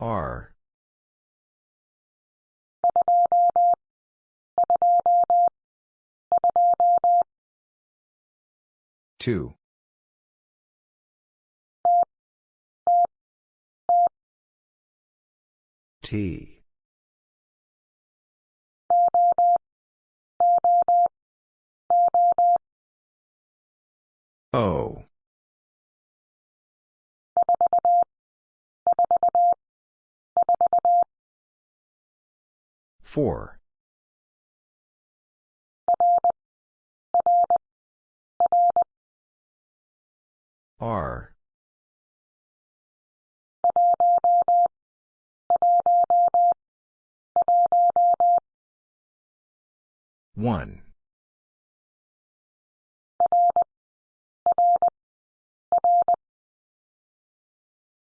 R. Two. T. O. Four. R. One.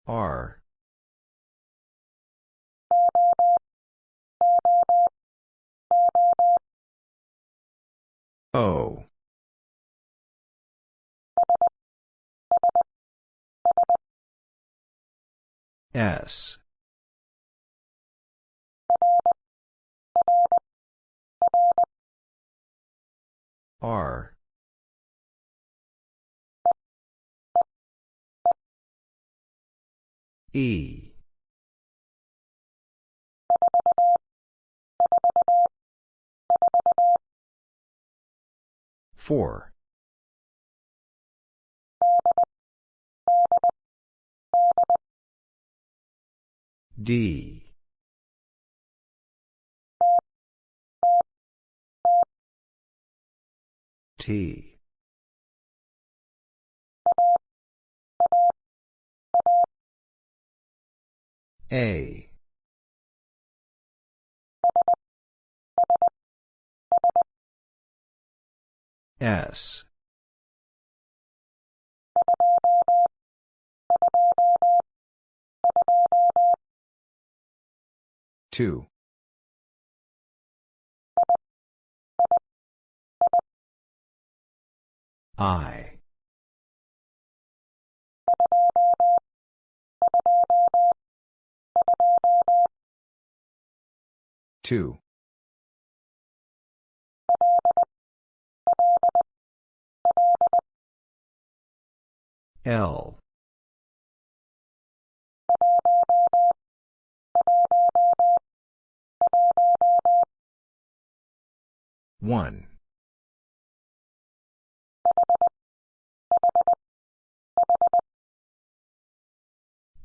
R. O. S. R. E. Four. D. T. A. S. Two. I. Two. L. One.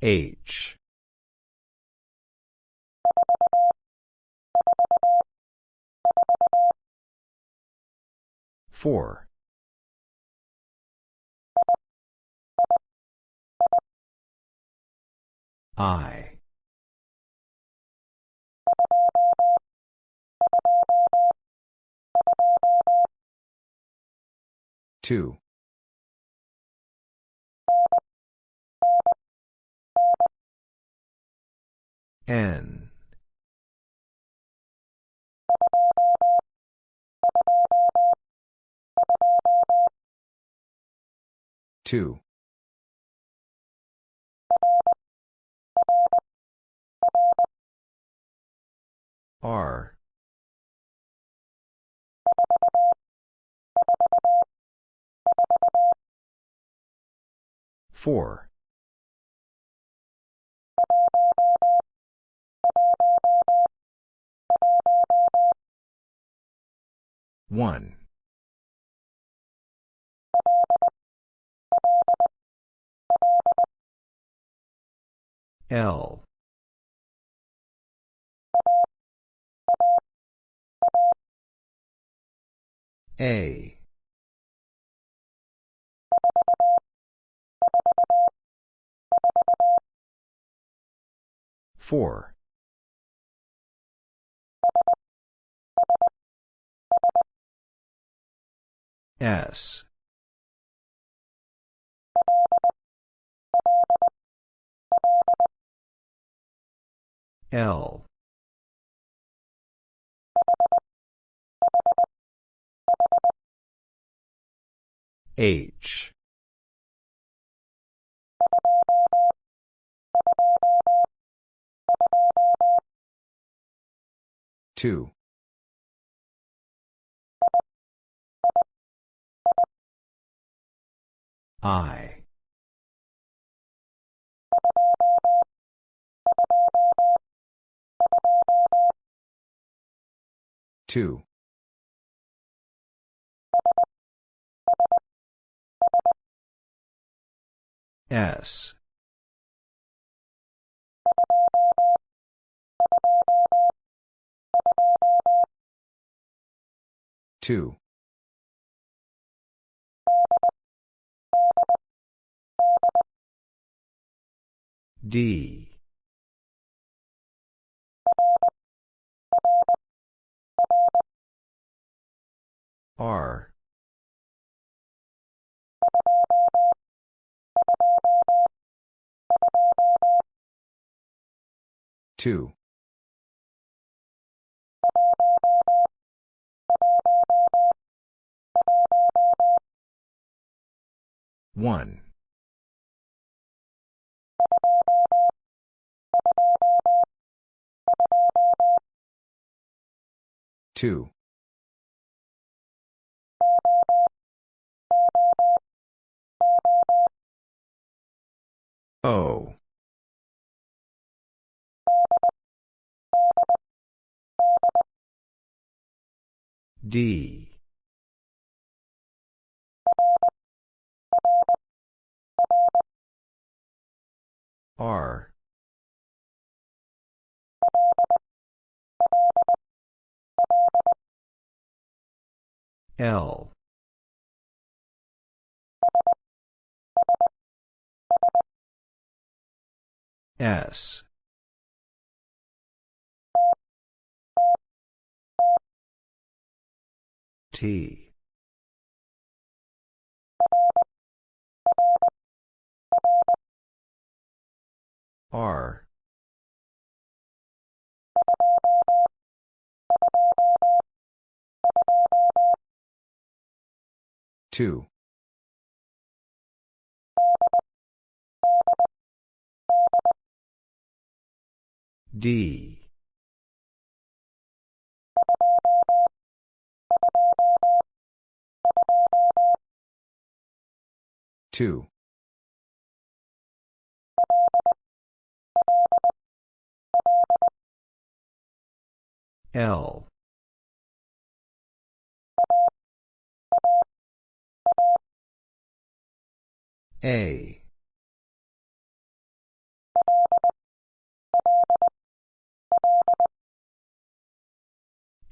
H. Four. I. Two. N. Two. R. Four. One. L. A. Four. S. L. H. Two. I. Two. S. Two. D. R. Two. One. Two. O. D. R. L. S. T. R. Two. D. Two. L. A.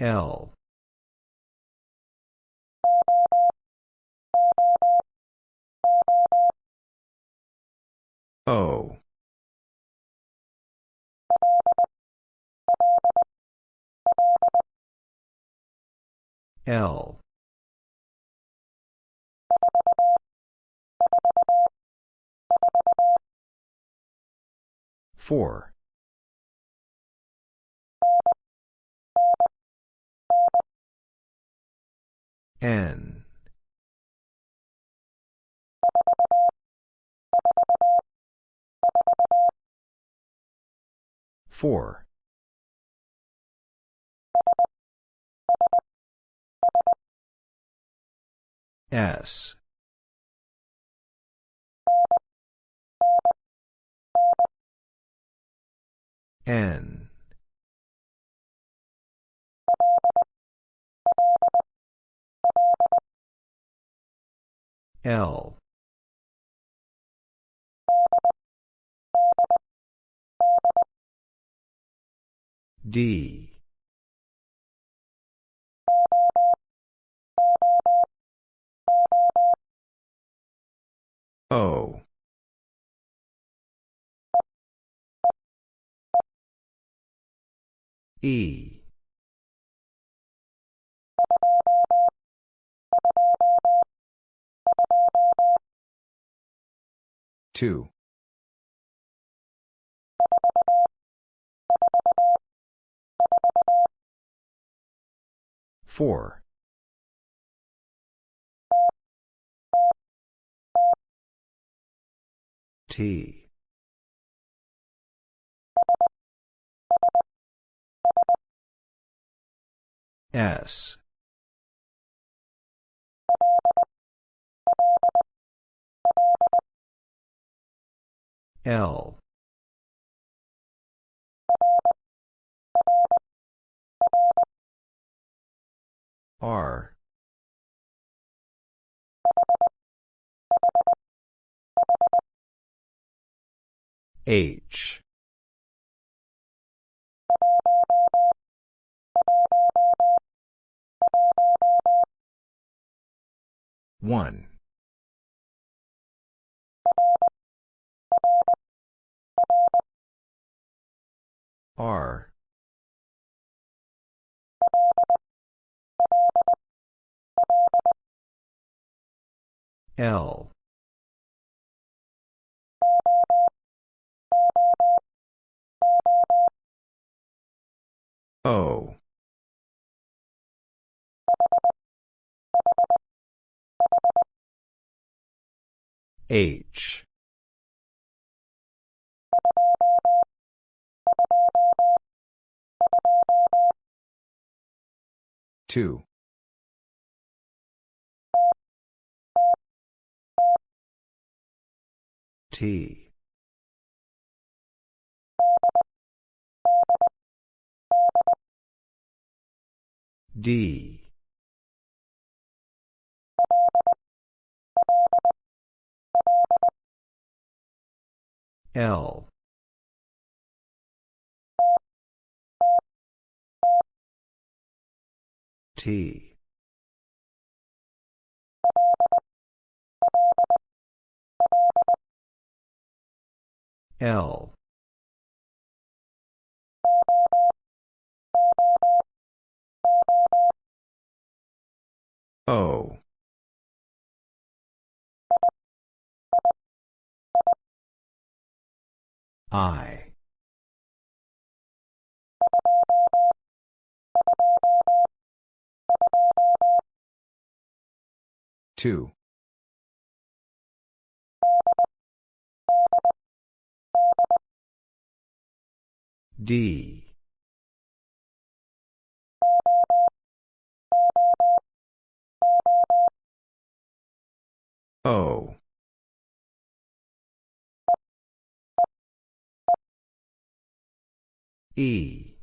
L. O. L. Four. N. Four. S. N. L. D. O. E. Two. Four. T. S. L. R. H. One. R. L. O. H. Two. T. D. L. T. L. O. I. Two. D. O. E.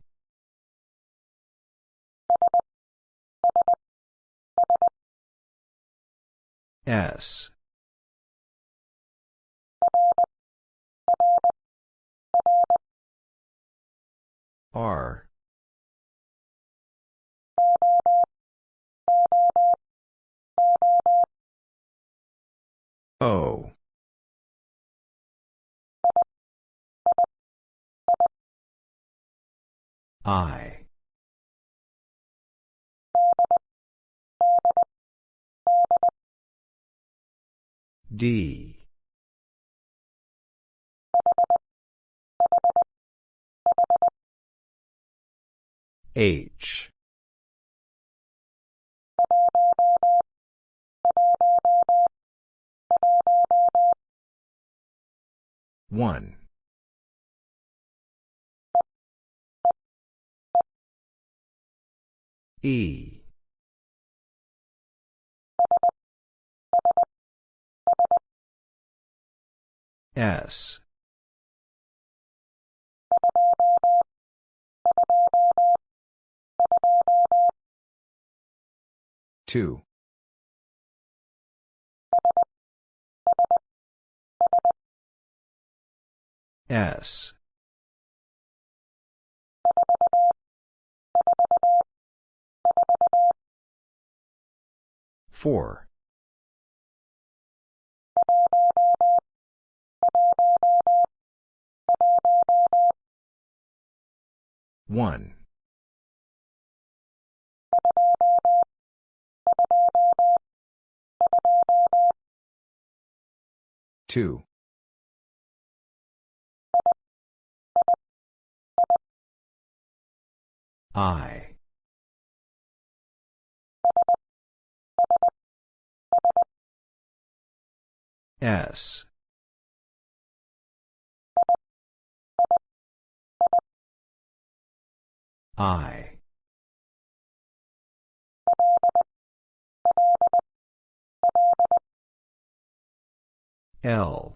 S. R. O. I. D. H. One. E. S. Two. S. Four. One. Two. I. S. I. L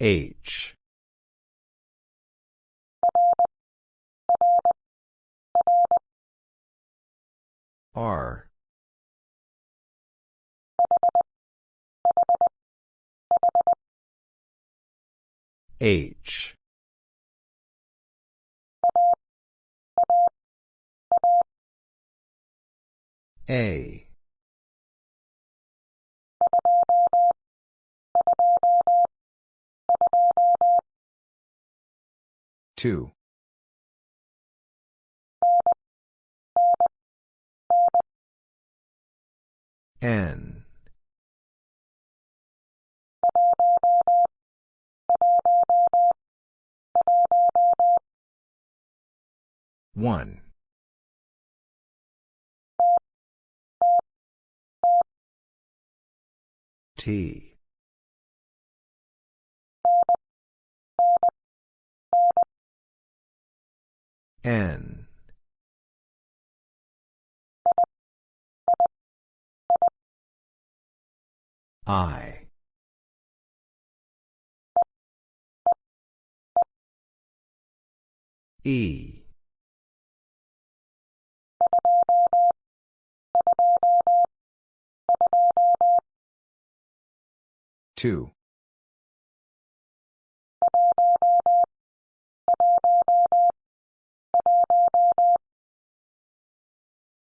H R. H. A. Two N. One. T. N I. E. Two.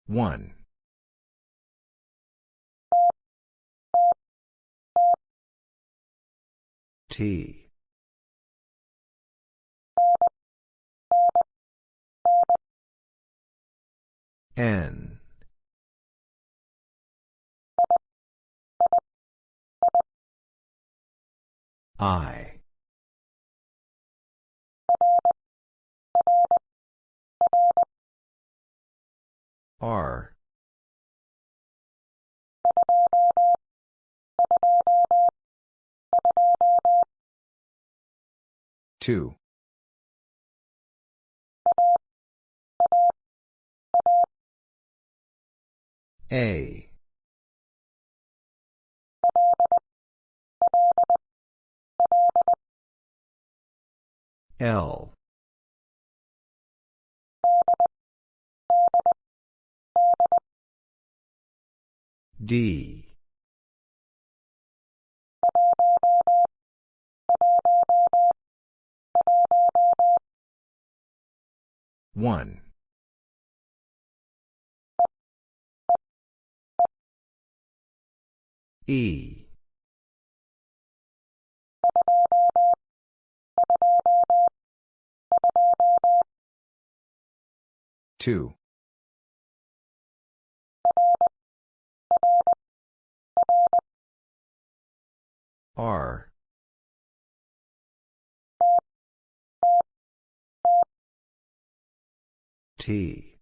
One T. N. I. R two. A. L. D one. E. Two. R T.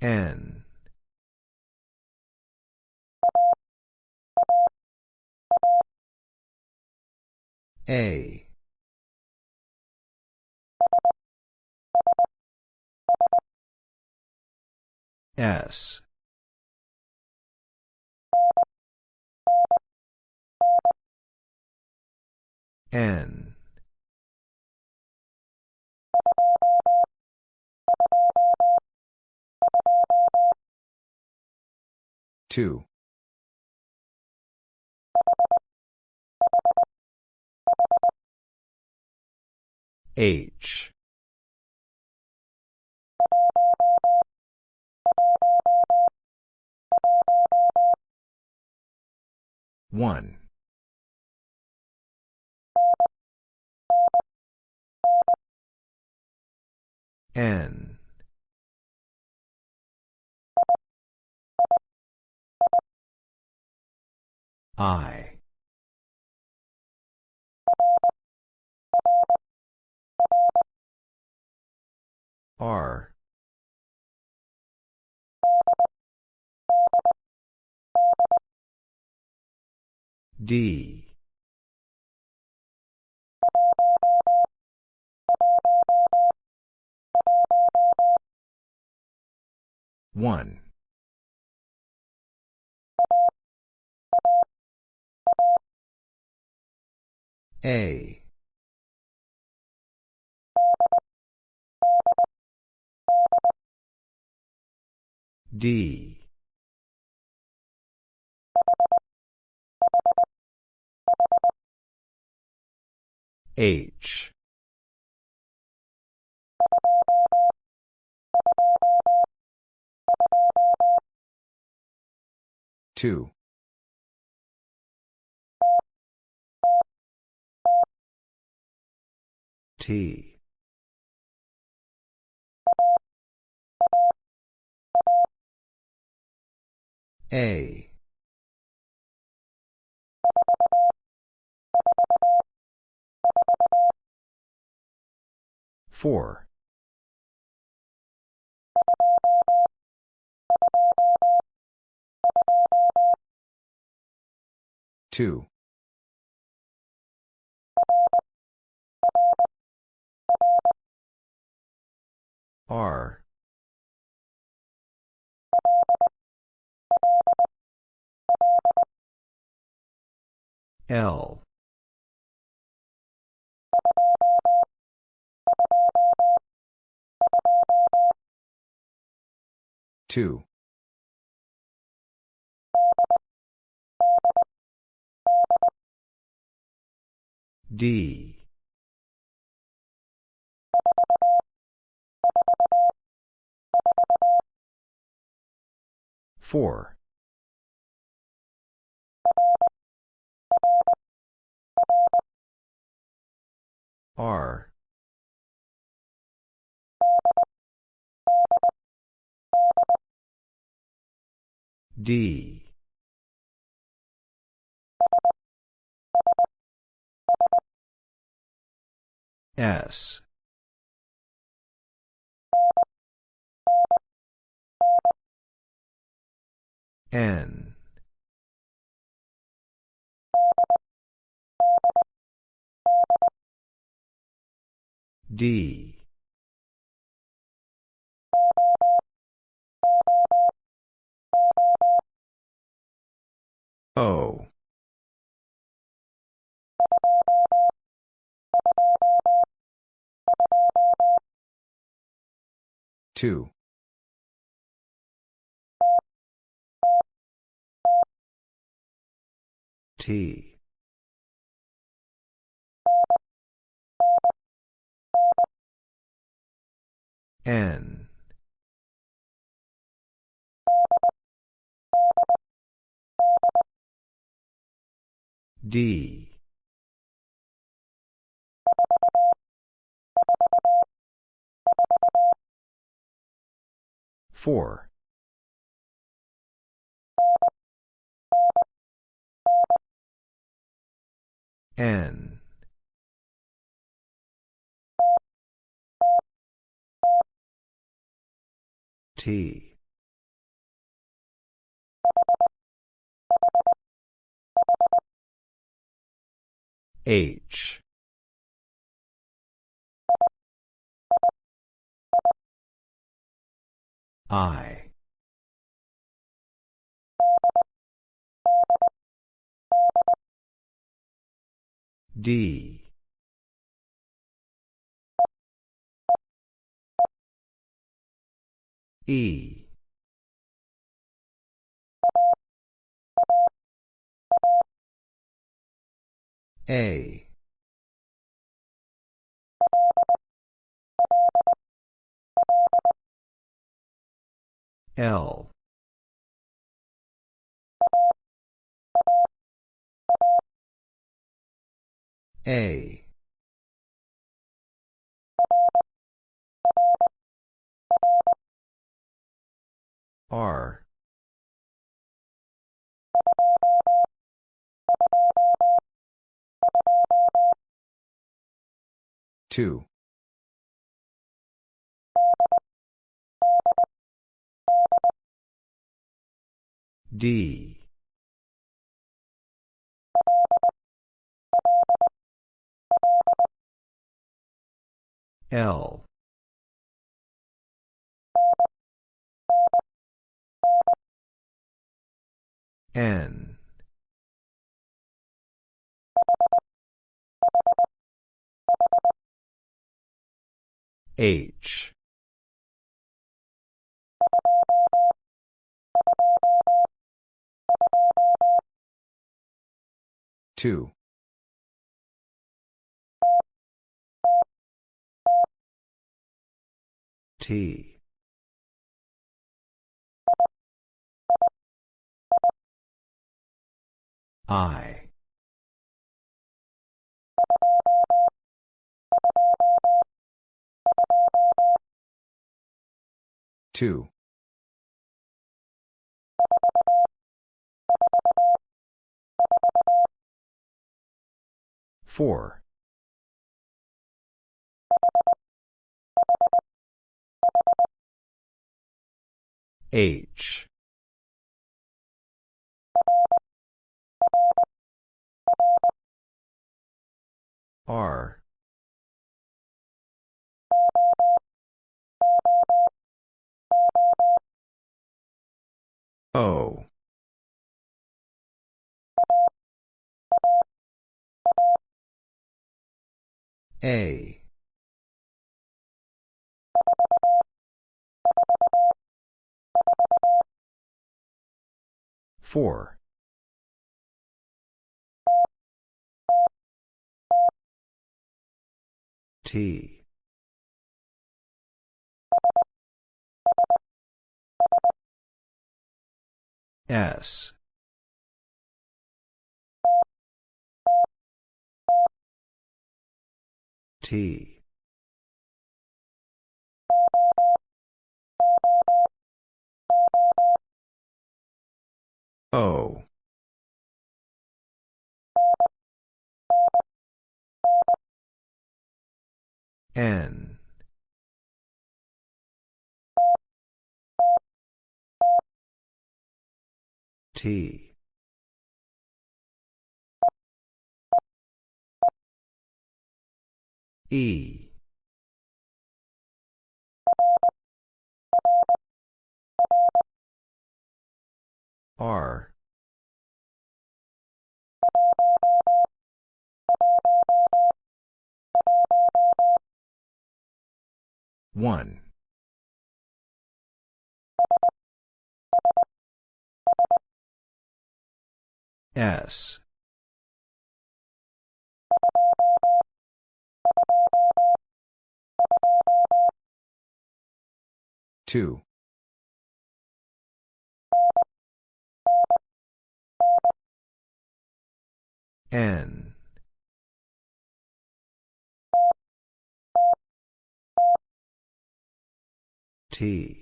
N. A. S N. Two. H. One N. I. R. D. One. A. D. H. Two. T. A. Four. Two. R. L. Two. D. Four. R. D. S. N. D. 2. T. N. D. Four. N. T. H. I. D. E. A. L. A. R. Two. D. L. N. H two. T. I. Two four. H. R O. A. Four. T S. T. O. N T. E. R. One S. Two. N. T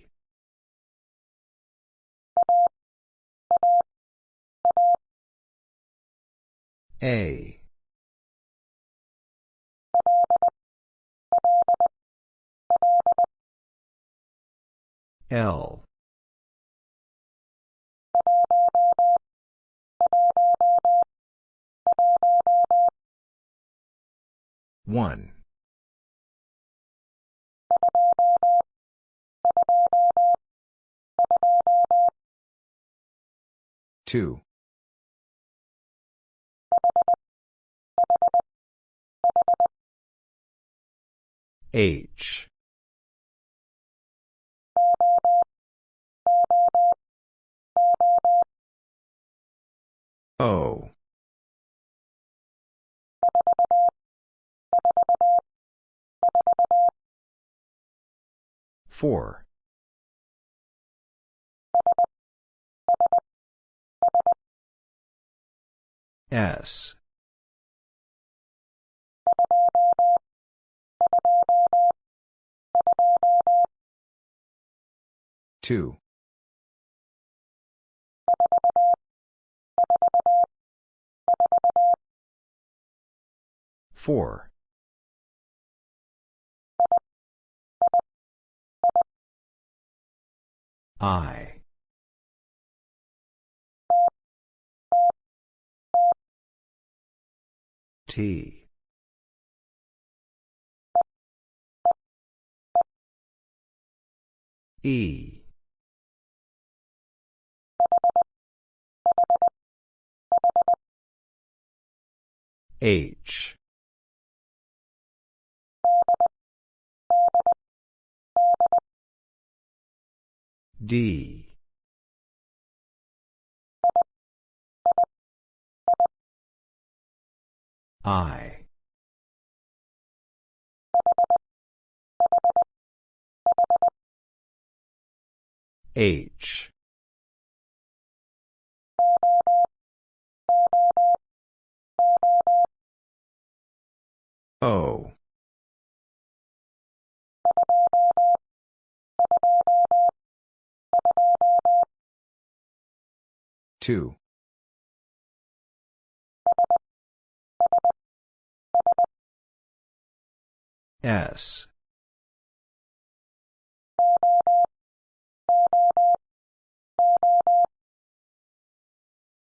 A. L. One. Two H. O. Four S. Two. Four. I T. E. H. D. I. H. O. Two. S.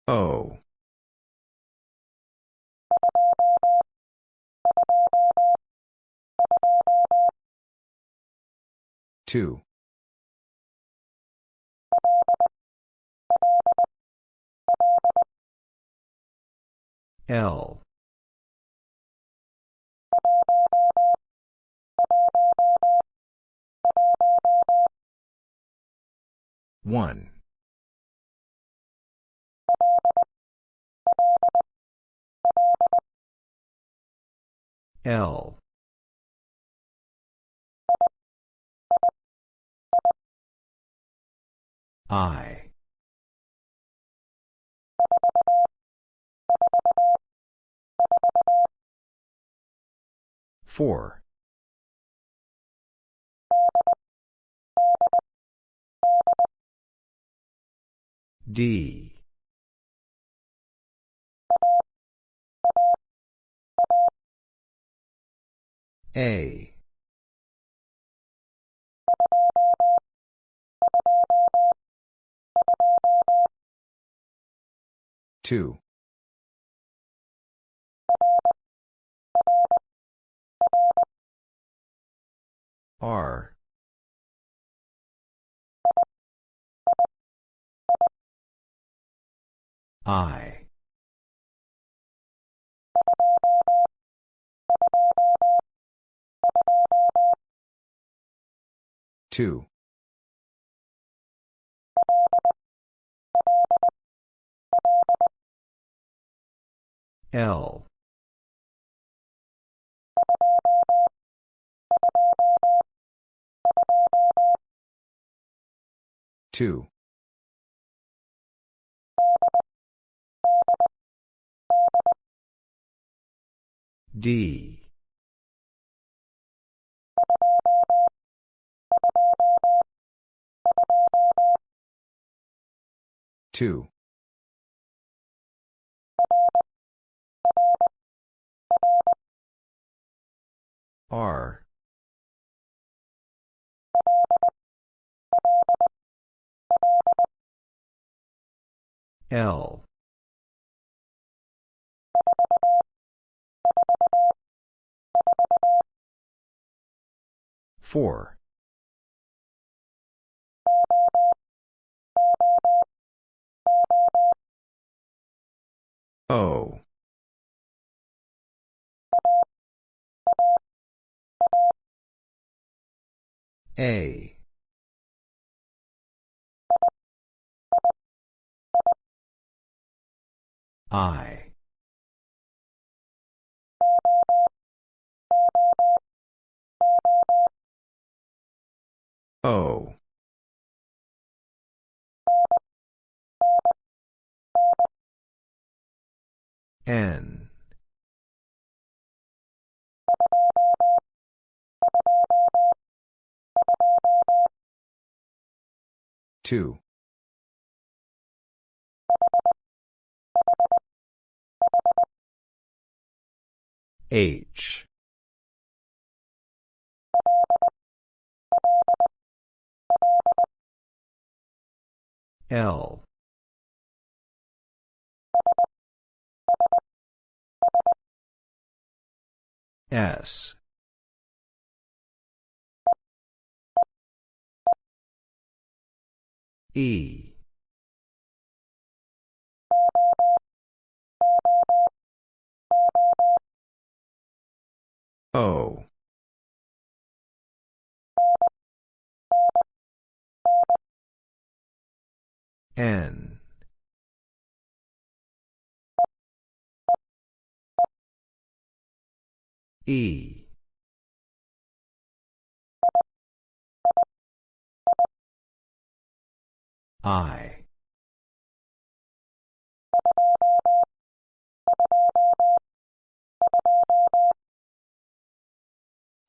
O. Two. L. One. L. I. Four. D. A. Two. R. I. Two. L. Two. D. Two. R. L. Four. O. A. I. O. N. Two. H. L. S. E. O. N. E. I.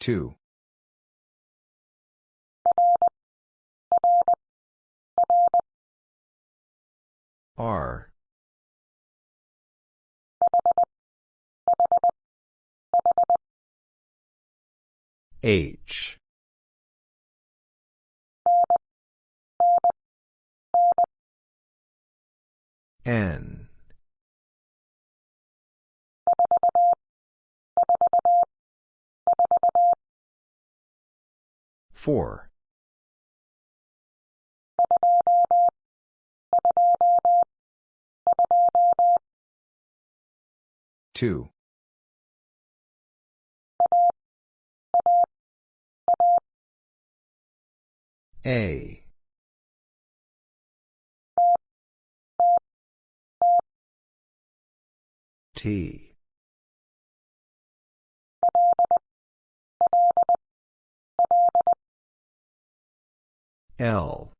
Two. R. H. N. Four. Two. A. T. L.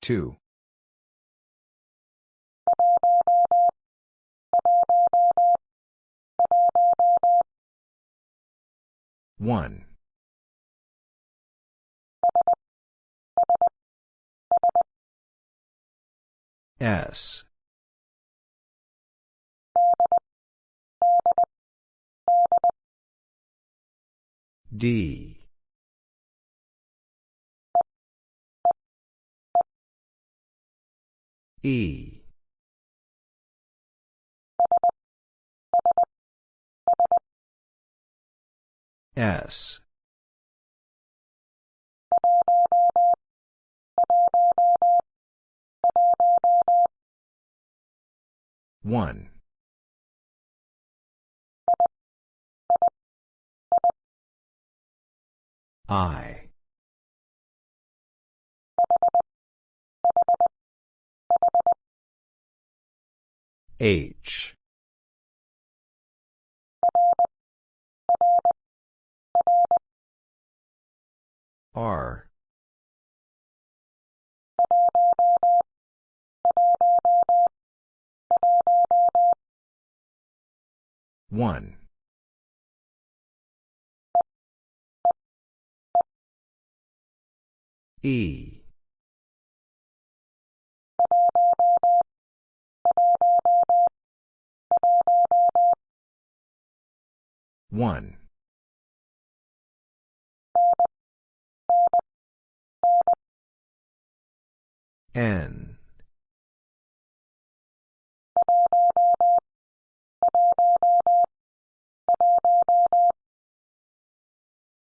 Two. One. S. D. E. S. One. I. H. R. One. E. One. N.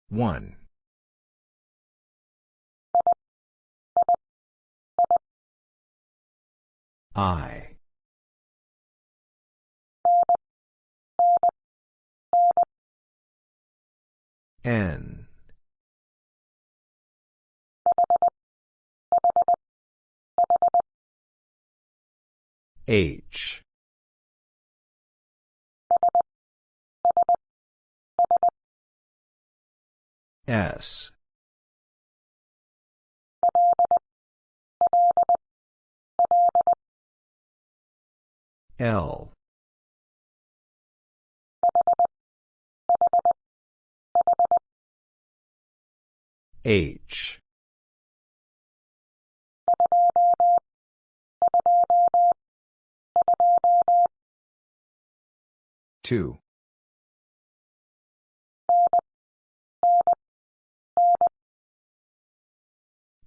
One. I. N. H. S. L. H. Two.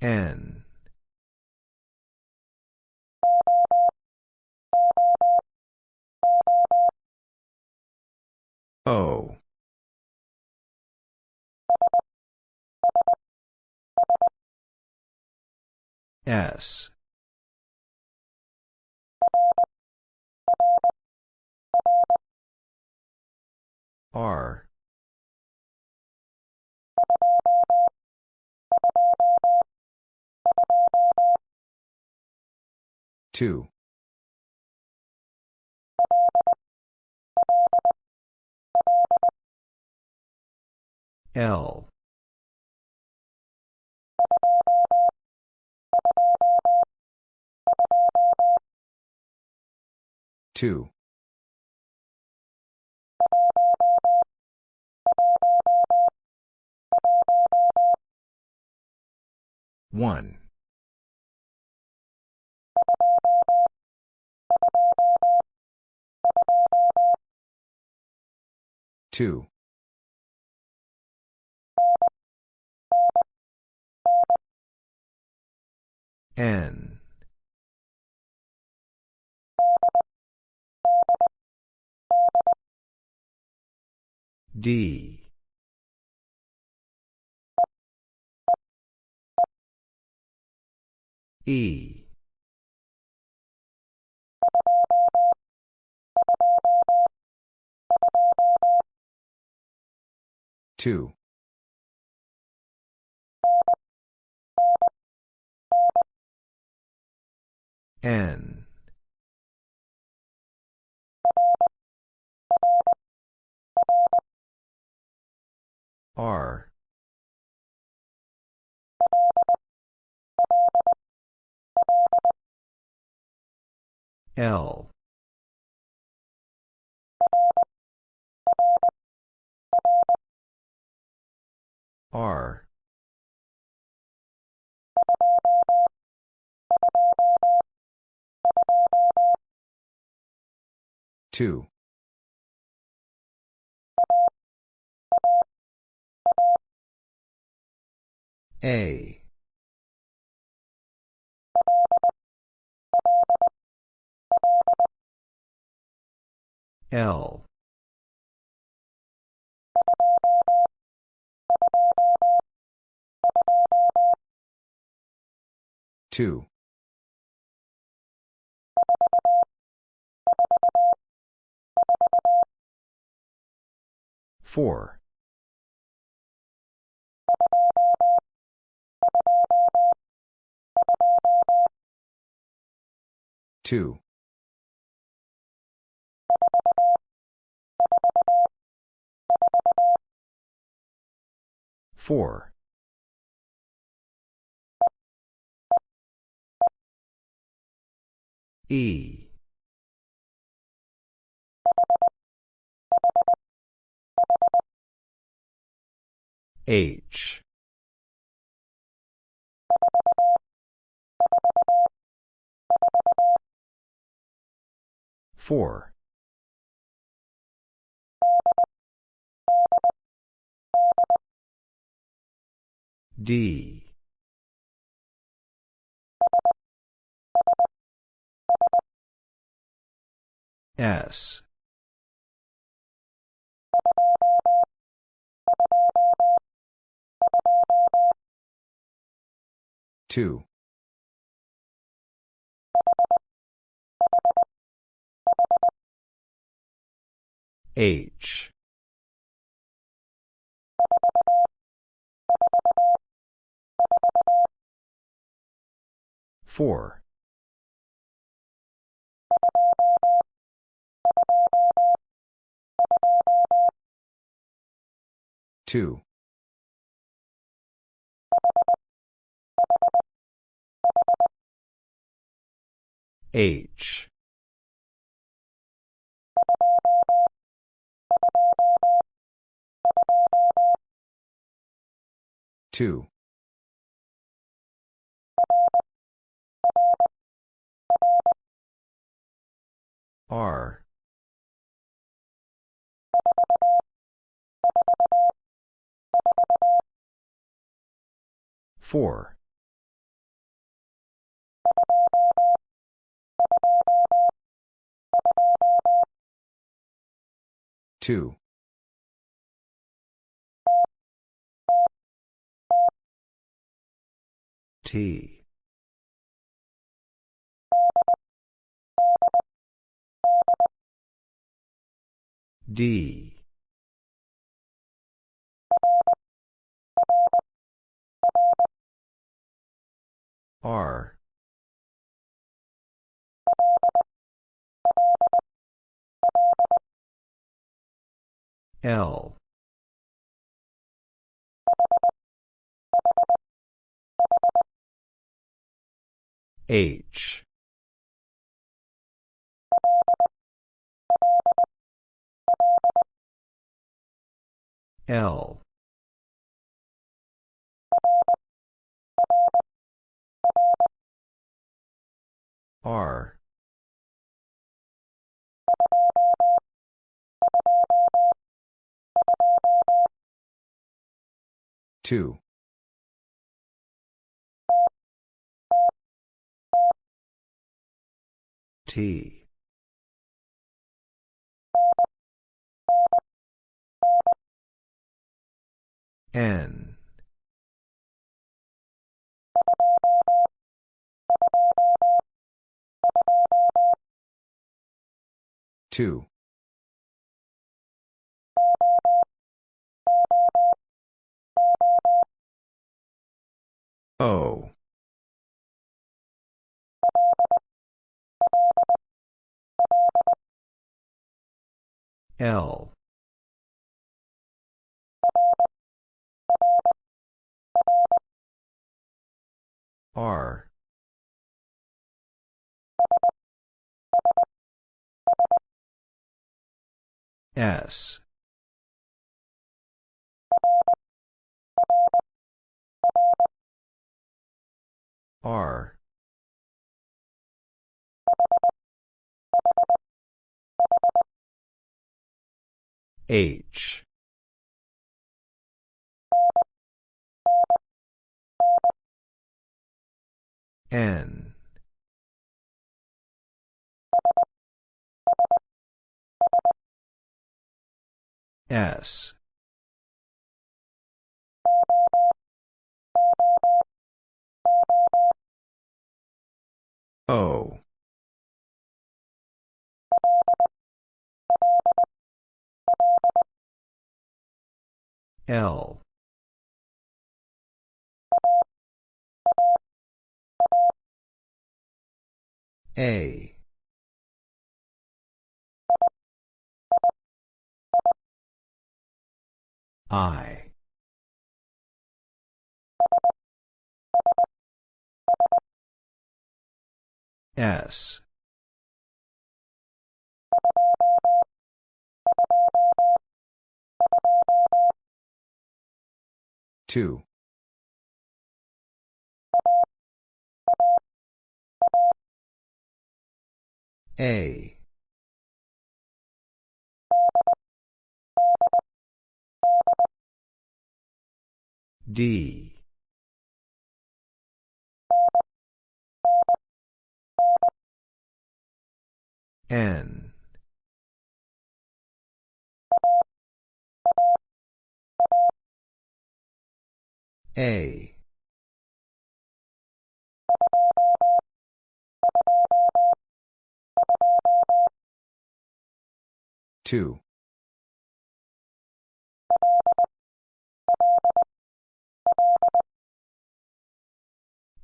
N. O. S. R. Two. L. Two. One. Two. N. D. E. Two. N. R. L. R. Two. A. L. Two. Four. Two. Four. E. H. Four. D. S. Two. H. Four. Two. H. Two. R. four. Two. T. D. R. L. H. L. R. Two. T. N. Two. O. L. R. S. R. H. N. S. O. L. A. I. S. Two. A. D. N. A. Two.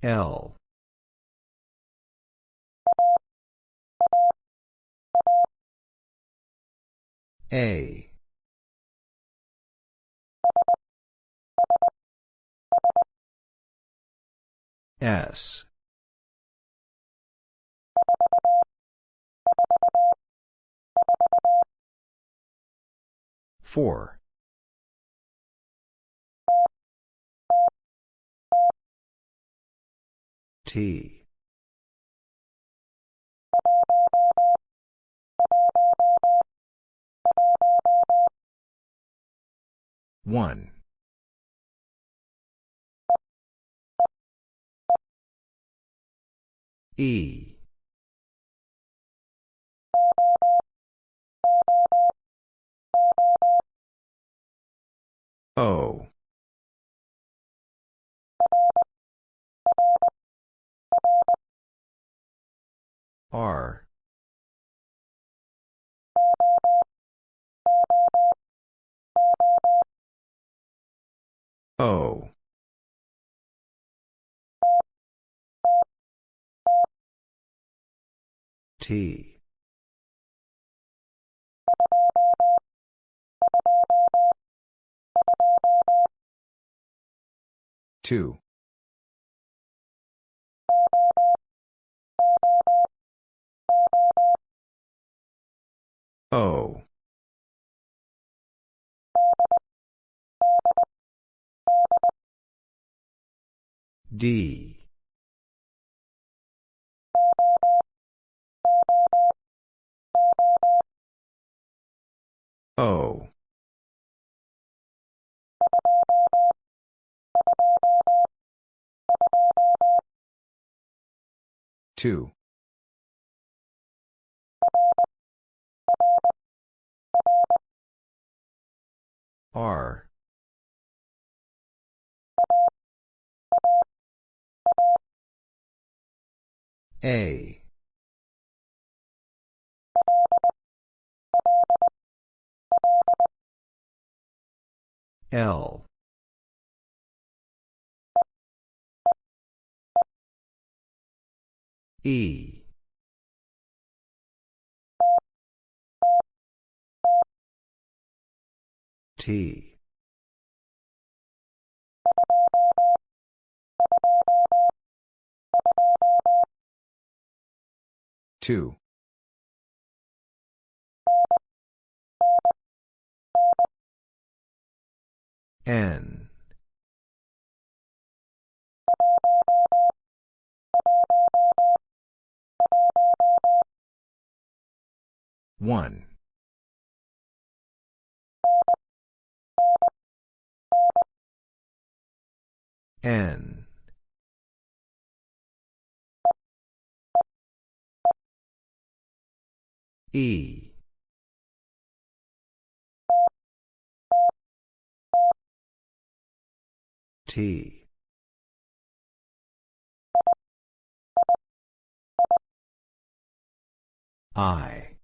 L. A. S. Four. T. One. E. O. R. O. T. Two. O. D. O. Two. R. A. L. E. T. Two. N. One. N. E. T. I.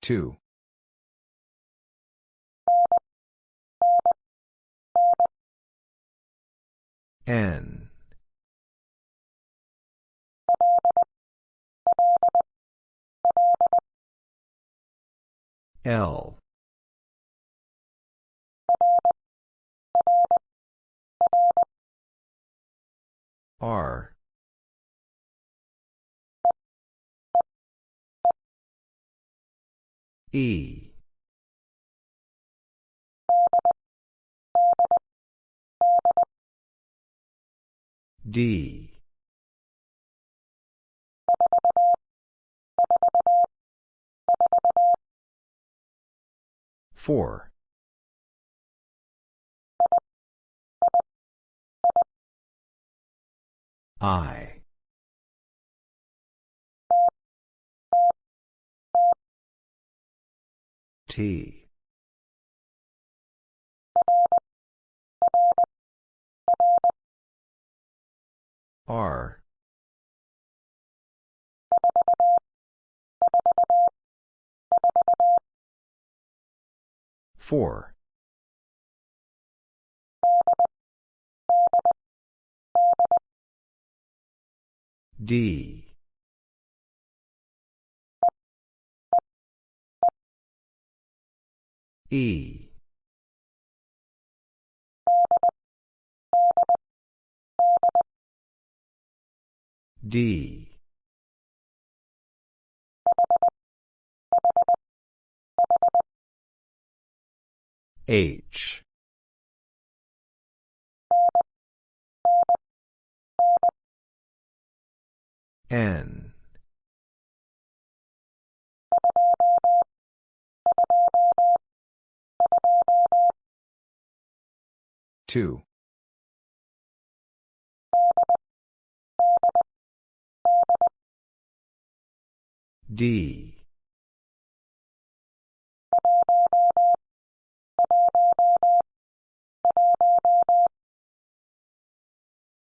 Two. N. L. R. E. D. Four. I. T. R. Four. D. E. D. H. N. Two. D.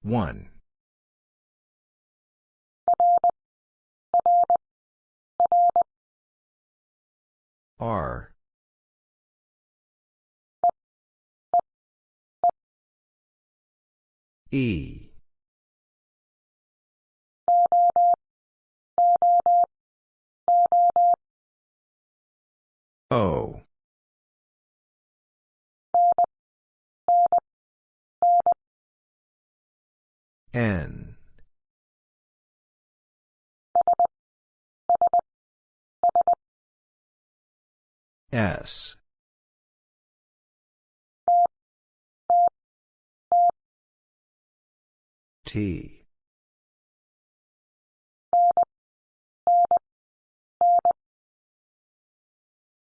One. R. E. O. N. S. T.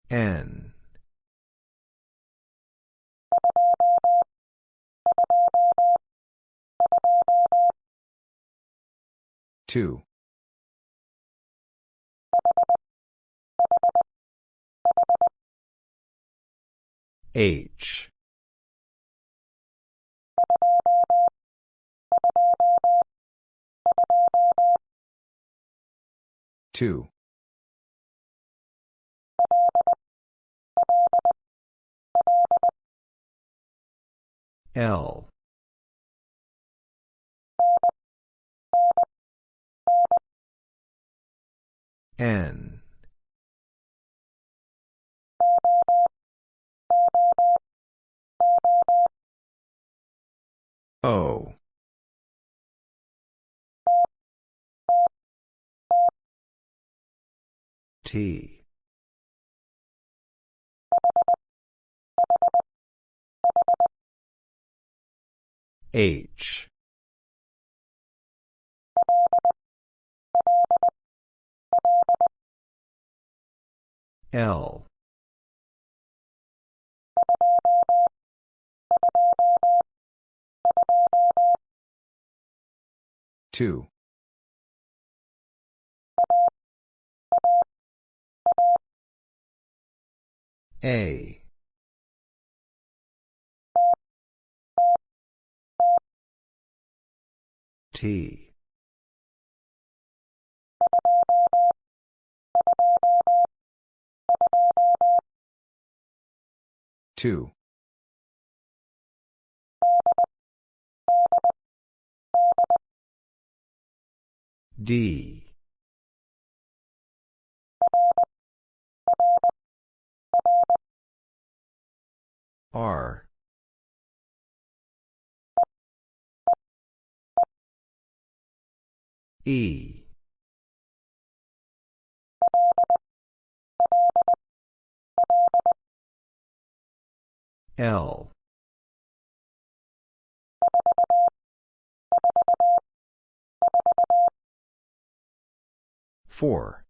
N. Two. H. Two. L. N. O. T. H. L. Two. A. T. Two. D. R. E. L. Four.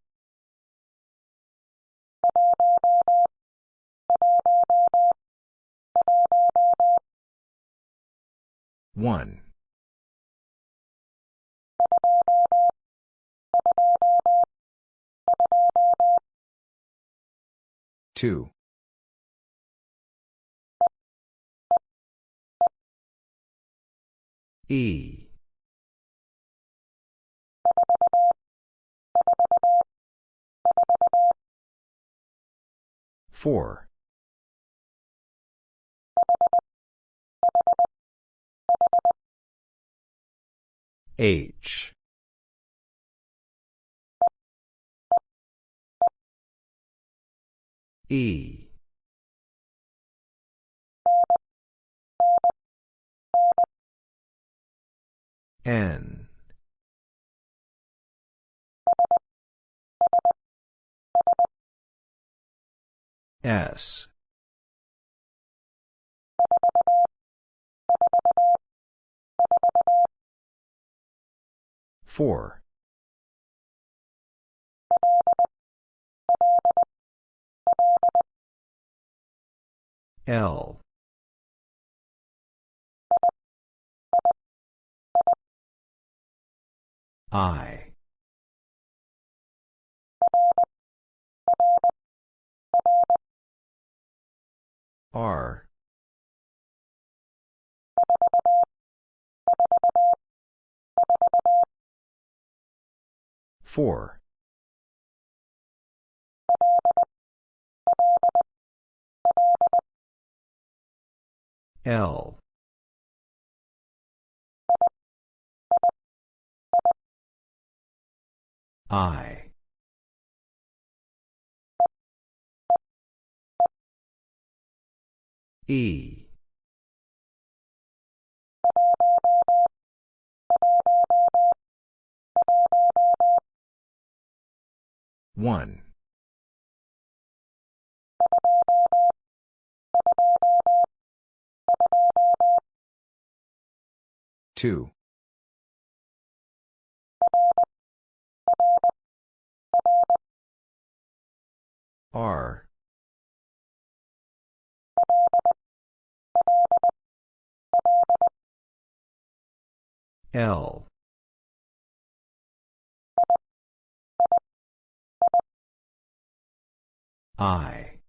One. Two. E. Four. H. E. N. S. Four. L. I. R. Four. L. I. E. One. Two. R. L. I.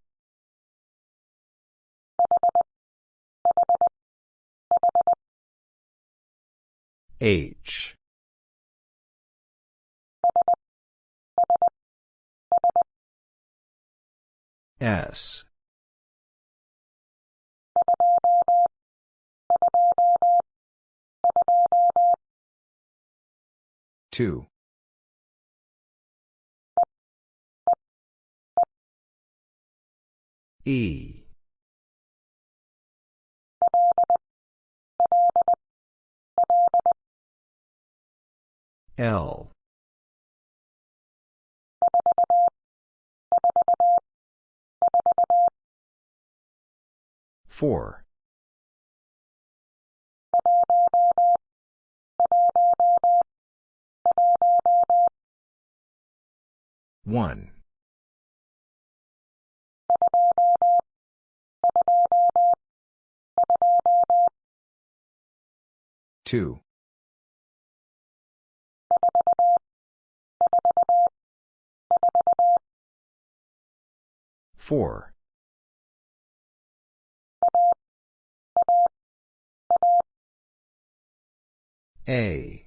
H. S. Two. E. L. Four. One. Two. Four. A.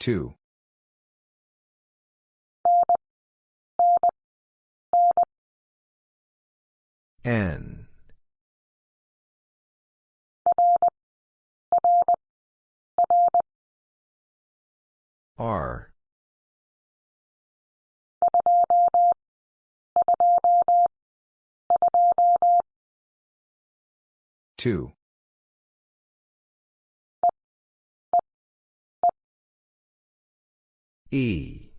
Two. N. R. Two. E.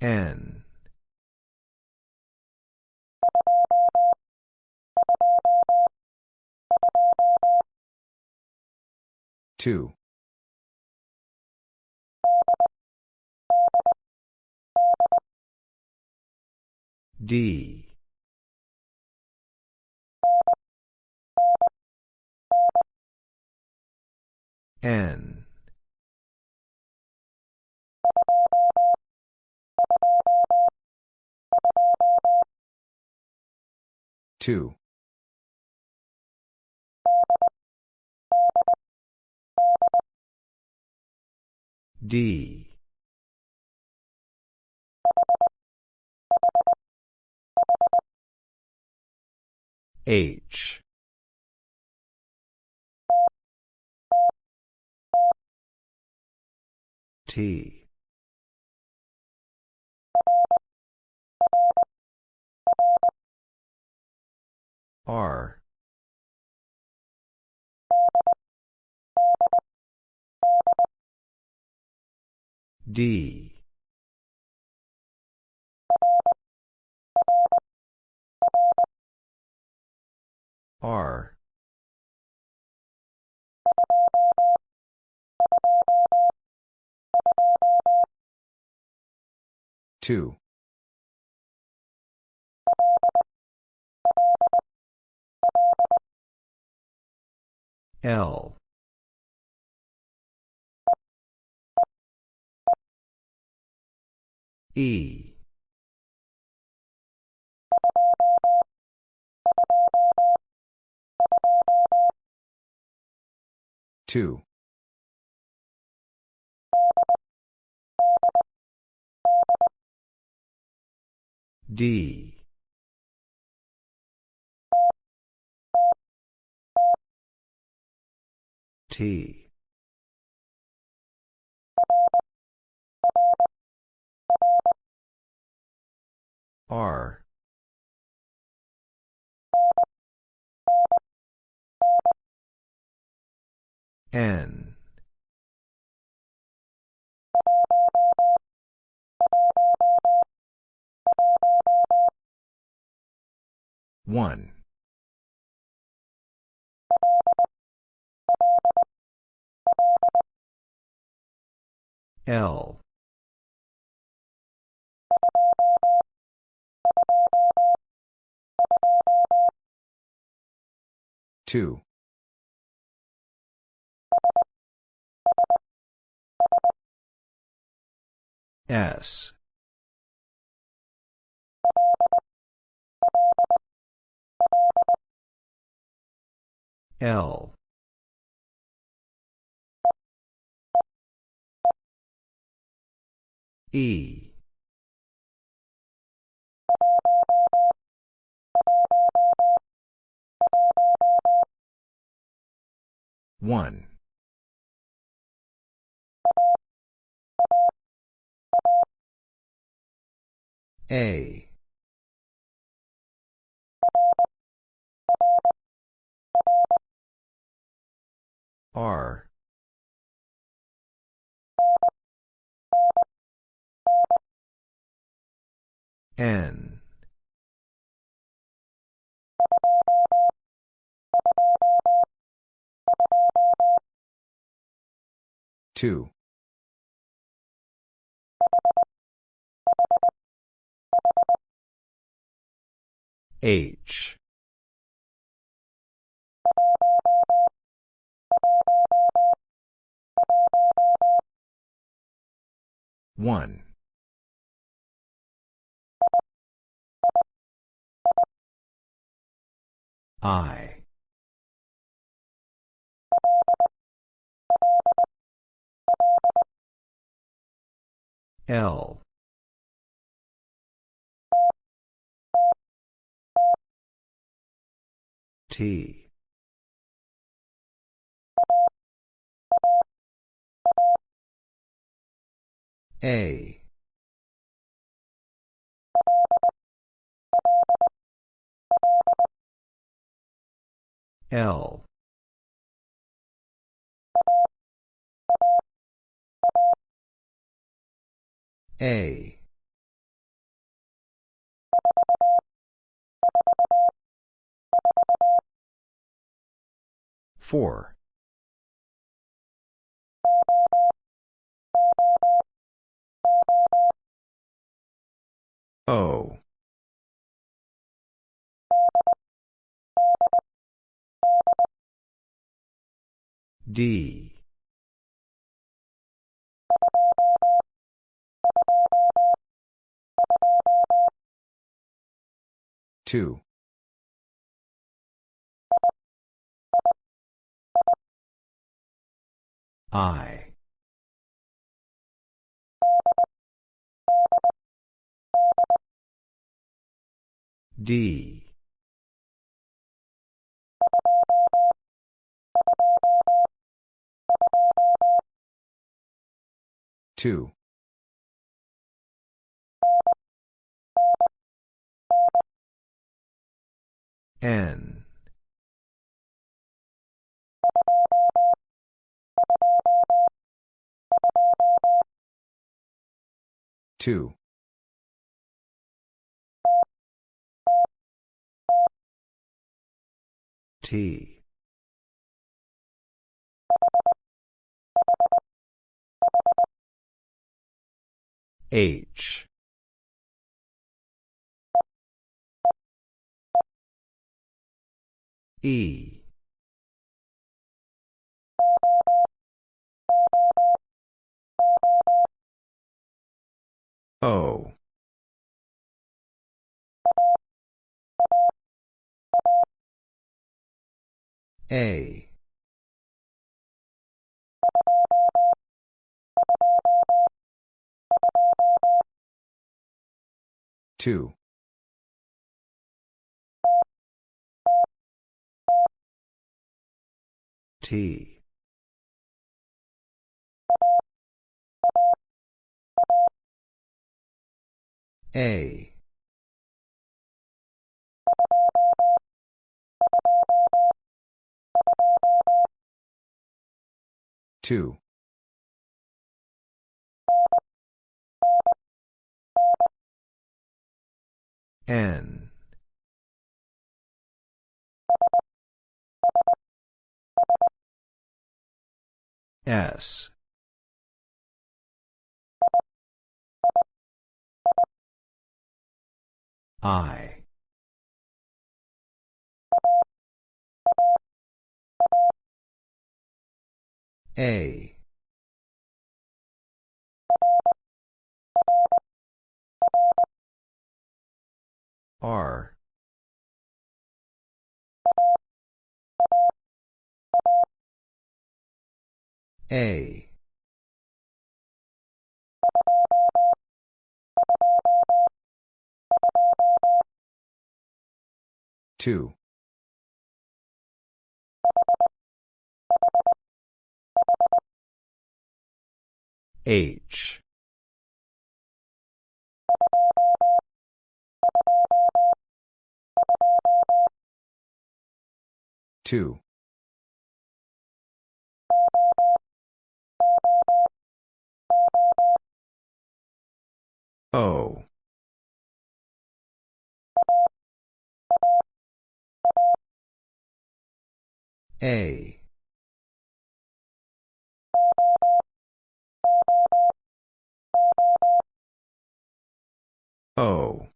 N. Two. D. N. Two. D. H. T. R. D. R. Two. L. E. Two. D. T. R. N. One. L. Two. S. L. E. One. A. R. N. Two. H. One. I. L. T. A. L. A. Four. O. D. Two. I. D. Two. N. Two. T. H. E. O. A. Two. T. A. Two. N. S. I. A. R. A. Two. H. Two. O. A. O.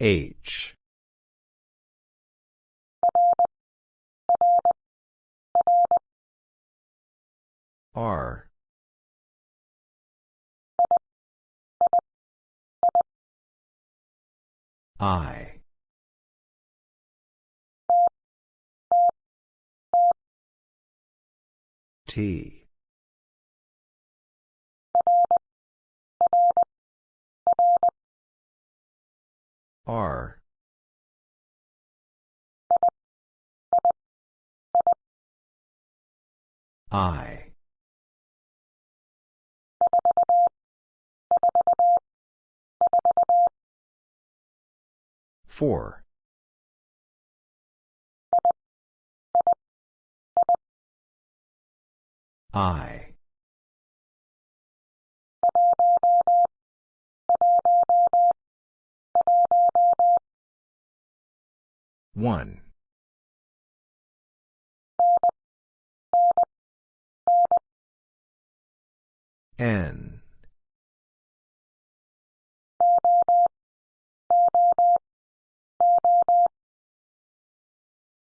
H. R. I. T. R. I. Four. I. One. N.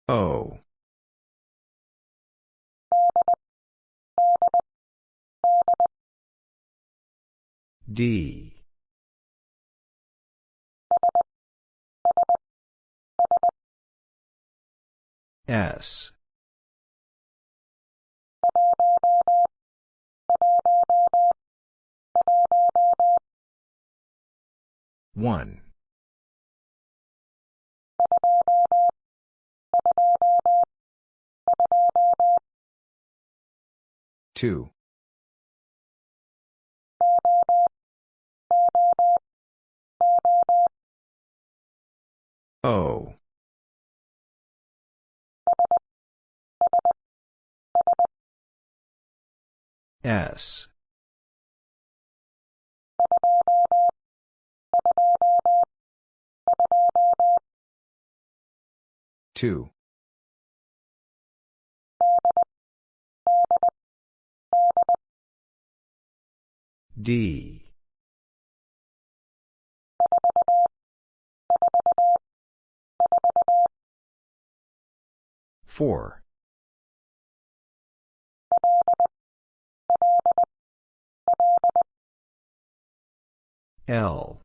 O. D. S. One. Two. O. S. Two. D. Four. L.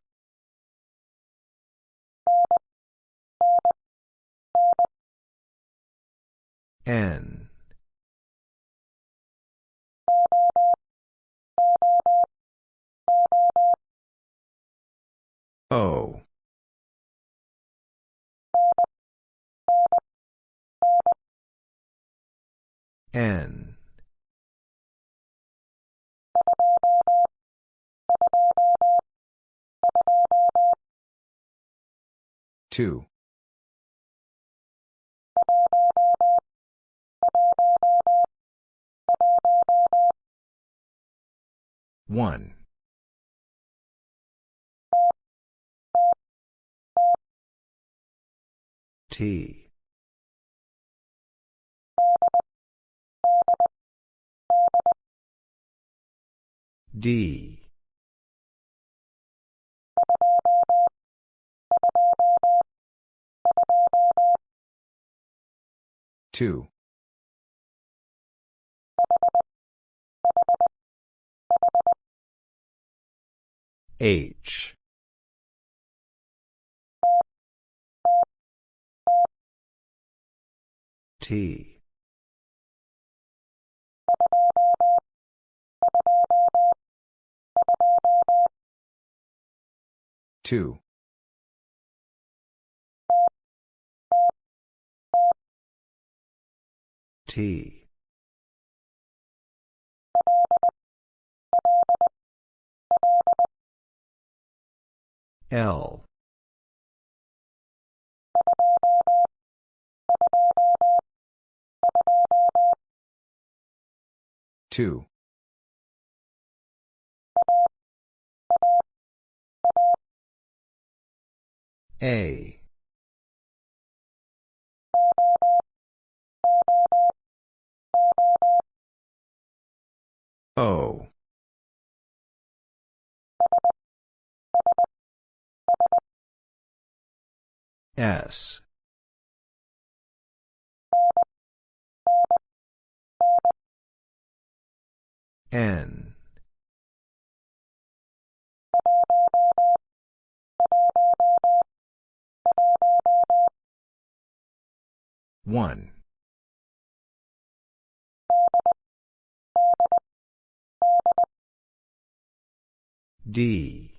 N. O. N. two. One. T. D two. H. T. Two T. L. Two. A O. S. N. One D.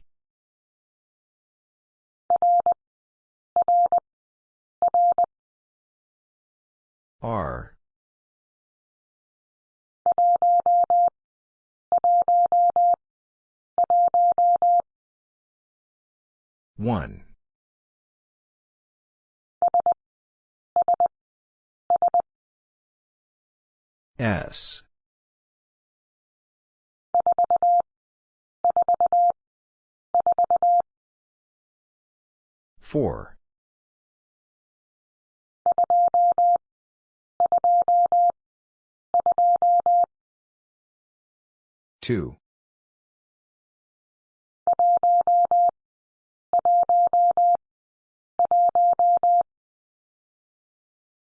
R. One. S four. Two.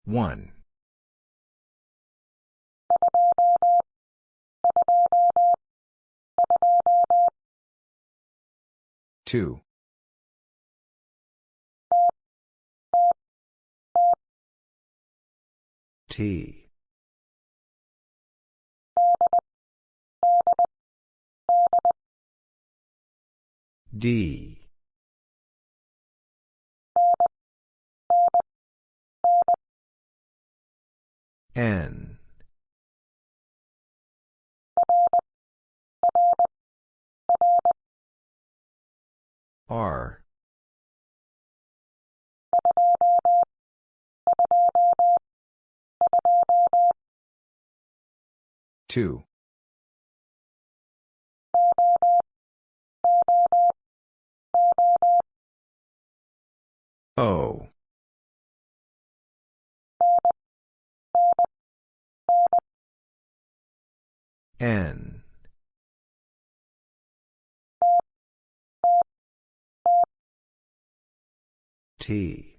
One two. T. D. N R. Two. O. N T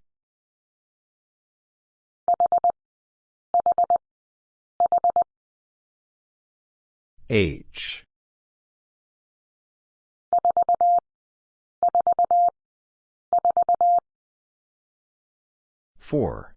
H 4.